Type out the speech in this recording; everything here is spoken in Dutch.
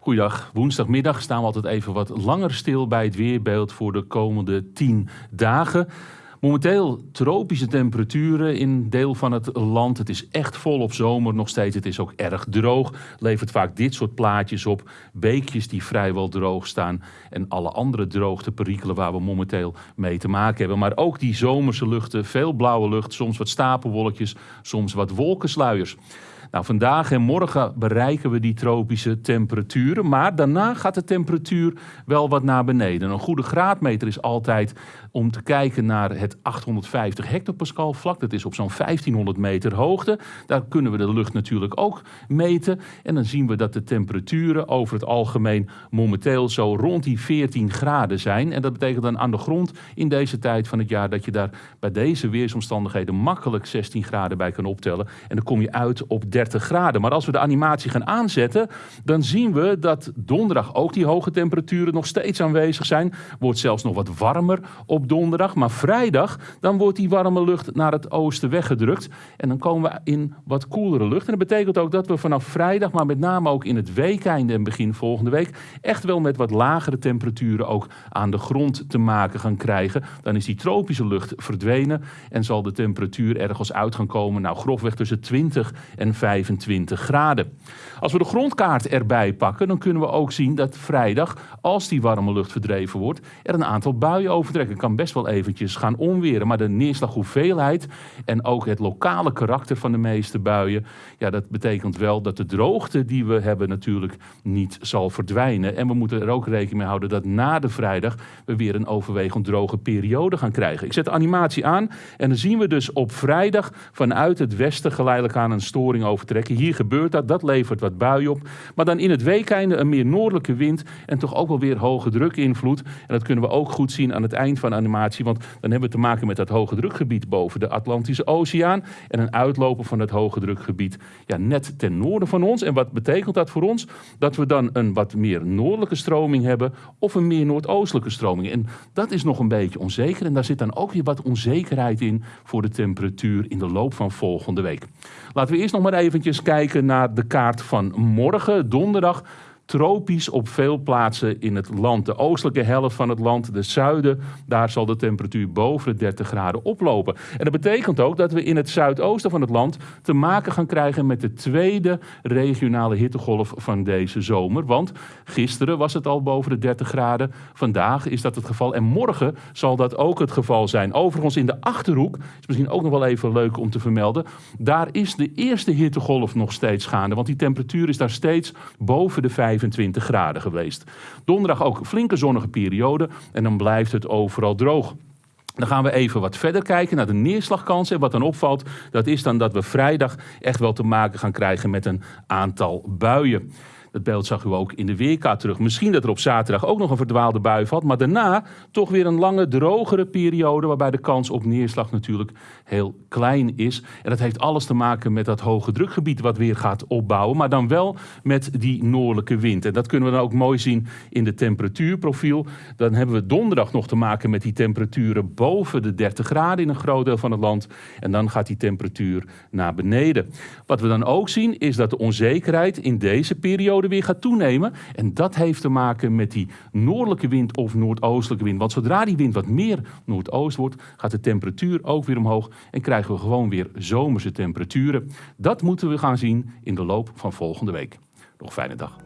Goeiedag. Woensdagmiddag staan we altijd even wat langer stil bij het weerbeeld voor de komende 10 dagen. Momenteel tropische temperaturen in deel van het land. Het is echt volop zomer nog steeds. Het is ook erg droog. Levert vaak dit soort plaatjes op. Beekjes die vrijwel droog staan. En alle andere droogteperikelen waar we momenteel mee te maken hebben. Maar ook die zomerse luchten. Veel blauwe lucht. Soms wat stapelwolkjes. Soms wat wolkensluiers. Nou, vandaag en morgen bereiken we die tropische temperaturen. Maar daarna gaat de temperatuur wel wat naar beneden. Een goede graadmeter is altijd om te kijken naar het 850 hectopascal vlak. Dat is op zo'n 1500 meter hoogte. Daar kunnen we de lucht natuurlijk ook meten. En dan zien we dat de temperaturen over het algemeen momenteel zo rond die 14 graden zijn. En dat betekent dan aan de grond in deze tijd van het jaar dat je daar bij deze weersomstandigheden makkelijk 16 graden bij kan optellen. En dan kom je uit op 30 graden. Maar als we de animatie gaan aanzetten, dan zien we dat donderdag ook die hoge temperaturen nog steeds aanwezig zijn. Wordt zelfs nog wat warmer op donderdag. Maar vrijdag, dan wordt die warme lucht naar het oosten weggedrukt. En dan komen we in wat koelere lucht. En dat betekent ook dat we vanaf vrijdag, maar met name ook in het weekeinde en begin volgende week, echt wel met wat lagere temperaturen ook aan de grond te maken gaan krijgen. Dan is die tropische lucht verdwenen en zal de temperatuur ergens uit gaan komen, nou grofweg tussen 20 en 25 graden. Als we de grondkaart erbij pakken, dan kunnen we ook zien dat vrijdag, als die warme lucht verdreven wordt, er een aantal buien overtrekken. kan best wel eventjes gaan onweren, maar de neerslaghoeveelheid en ook het lokale karakter van de meeste buien, ja, dat betekent wel dat de droogte die we hebben natuurlijk niet zal verdwijnen. En we moeten er ook rekening mee houden dat na de vrijdag we weer een overwegend droge periode gaan krijgen. Ik zet de animatie aan en dan zien we dus op vrijdag vanuit het westen geleidelijk aan een storing overtrekken. Hier gebeurt dat, dat levert wat buien op. Maar dan in het weekeinde een meer noordelijke wind en toch ook wel weer hoge drukinvloed. En dat kunnen we ook goed zien aan het eind van animatie, want dan hebben we te maken met dat hoge drukgebied boven de Atlantische Oceaan en een uitloper van het hoge drukgebied ja, net ten noorden van ons. En wat betekent dat voor ons? Dat we dan een wat meer noordelijke stroming hebben of een meer noordoostelijke stroming. En dat is nog een beetje onzeker en daar zit dan ook weer wat onzekerheid in voor de temperatuur in de loop van volgende week. Laten we eerst nog maar eventjes kijken naar de kaart van morgen, donderdag tropisch op veel plaatsen in het land. De oostelijke helft van het land, de zuiden, daar zal de temperatuur boven de 30 graden oplopen. En dat betekent ook dat we in het zuidoosten van het land te maken gaan krijgen met de tweede regionale hittegolf van deze zomer. Want gisteren was het al boven de 30 graden, vandaag is dat het geval en morgen zal dat ook het geval zijn. Overigens in de Achterhoek, is misschien ook nog wel even leuk om te vermelden, daar is de eerste hittegolf nog steeds gaande, want die temperatuur is daar steeds boven de 5 25 graden geweest. Donderdag ook flinke zonnige periode en dan blijft het overal droog. Dan gaan we even wat verder kijken naar de neerslagkansen. En wat dan opvalt, dat is dan dat we vrijdag echt wel te maken gaan krijgen met een aantal buien. Dat beeld zag u ook in de weerkaart terug. Misschien dat er op zaterdag ook nog een verdwaalde bui valt. Maar daarna toch weer een lange, drogere periode. Waarbij de kans op neerslag natuurlijk heel klein is. En dat heeft alles te maken met dat hoge drukgebied wat weer gaat opbouwen. Maar dan wel met die noordelijke wind. En dat kunnen we dan ook mooi zien in de temperatuurprofiel. Dan hebben we donderdag nog te maken met die temperaturen boven de 30 graden in een groot deel van het land. En dan gaat die temperatuur naar beneden. Wat we dan ook zien is dat de onzekerheid in deze periode weer gaat toenemen. En dat heeft te maken met die noordelijke wind of noordoostelijke wind. Want zodra die wind wat meer noordoost wordt, gaat de temperatuur ook weer omhoog. En krijgen we gewoon weer zomerse temperaturen. Dat moeten we gaan zien in de loop van volgende week. Nog fijne dag.